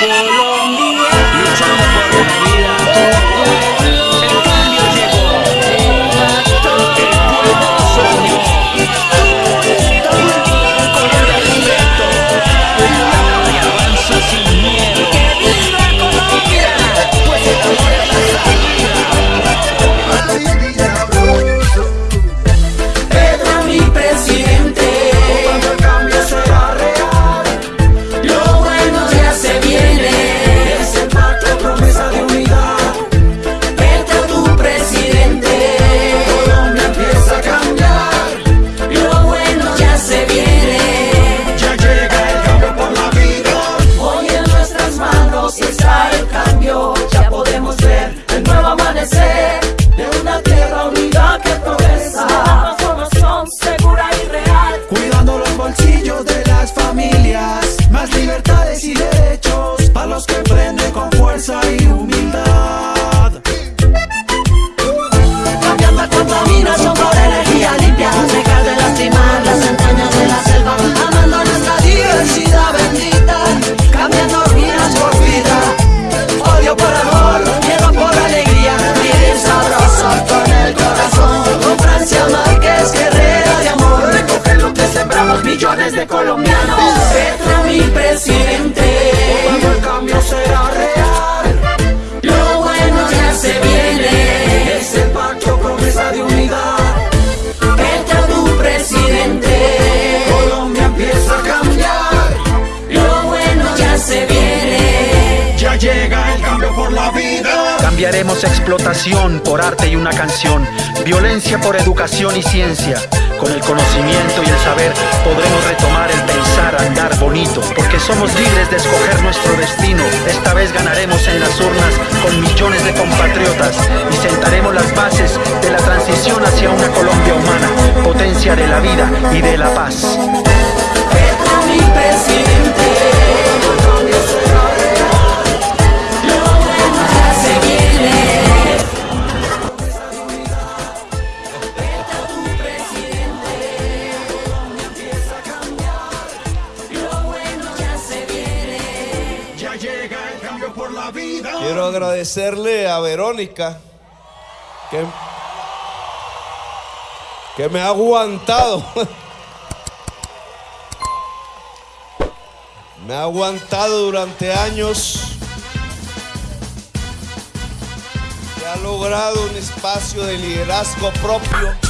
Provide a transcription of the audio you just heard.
Colombia. De colombianos, Petro mi presidente, Cuando el cambio será real, lo bueno ya se viene. es el pacto promesa de unidad. Petro tu presidente, Colombia empieza a cambiar, lo bueno ya se viene. ya llega el cambio por la vida. Cambiaremos explotación por arte y una canción, violencia por educación y ciencia. Con el conocimiento y el saber podremos retomar el pensar, andar bonito, porque somos libres de escoger nuestro destino. Esta vez ganaremos en las urnas con millones de compatriotas y sentaremos las bases de la transición hacia una Colombia humana, potencia de la vida y de la paz. Quiero agradecerle a Verónica que, que me ha aguantado. Me ha aguantado durante años. Que ha logrado un espacio de liderazgo propio.